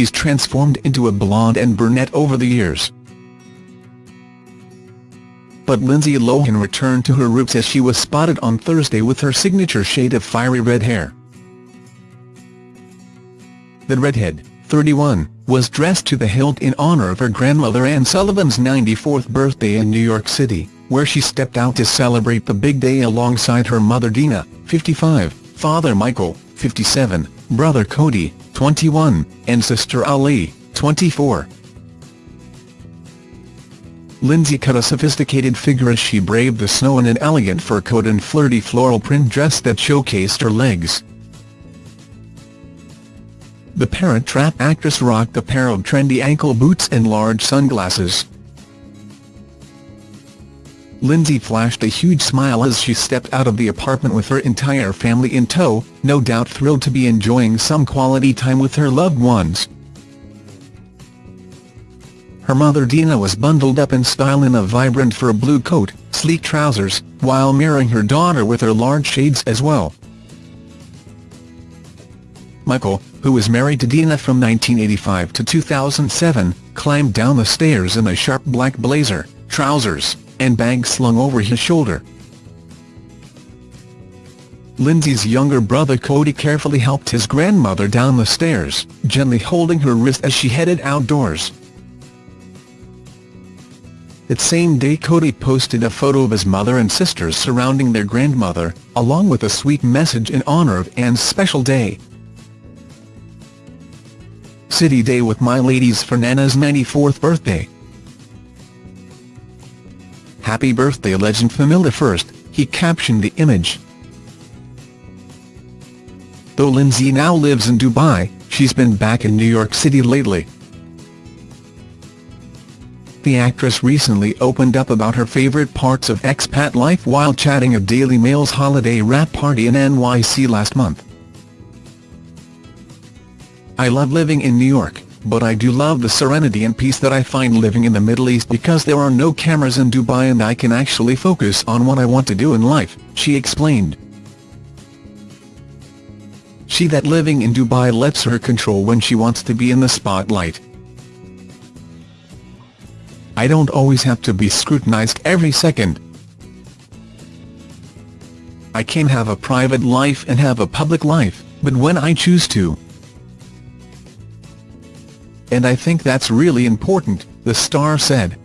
she's transformed into a blonde and brunette over the years. But Lindsay Lohan returned to her roots as she was spotted on Thursday with her signature shade of fiery red hair. The redhead, 31, was dressed to the hilt in honor of her grandmother Anne Sullivan's 94th birthday in New York City, where she stepped out to celebrate the big day alongside her mother Dina, 55, father Michael, 57, brother Cody, 21, and sister Ali, 24. Lindsay cut a sophisticated figure as she braved the snow in an elegant fur coat and flirty floral print dress that showcased her legs. The Parent Trap actress rocked a pair of trendy ankle boots and large sunglasses. Lindsay flashed a huge smile as she stepped out of the apartment with her entire family in tow, no doubt thrilled to be enjoying some quality time with her loved ones. Her mother Dina was bundled up in style in a vibrant fur blue coat, sleek trousers, while mirroring her daughter with her large shades as well. Michael, who was married to Dina from 1985 to 2007, climbed down the stairs in a sharp black blazer, trousers, and bag slung over his shoulder. Lindsay's younger brother Cody carefully helped his grandmother down the stairs, gently holding her wrist as she headed outdoors. That same day Cody posted a photo of his mother and sisters surrounding their grandmother, along with a sweet message in honor of Anne's special day. City Day with my ladies for Nana's 94th birthday. Happy birthday legend Famila First, he captioned the image. Though Lindsay now lives in Dubai, she's been back in New York City lately. The actress recently opened up about her favourite parts of expat life while chatting at Daily Mail's holiday wrap party in NYC last month. I love living in New York, but I do love the serenity and peace that I find living in the Middle East because there are no cameras in Dubai and I can actually focus on what I want to do in life, she explained. She that living in Dubai lets her control when she wants to be in the spotlight. I don't always have to be scrutinized every second. I can have a private life and have a public life, but when I choose to, and I think that's really important, the star said.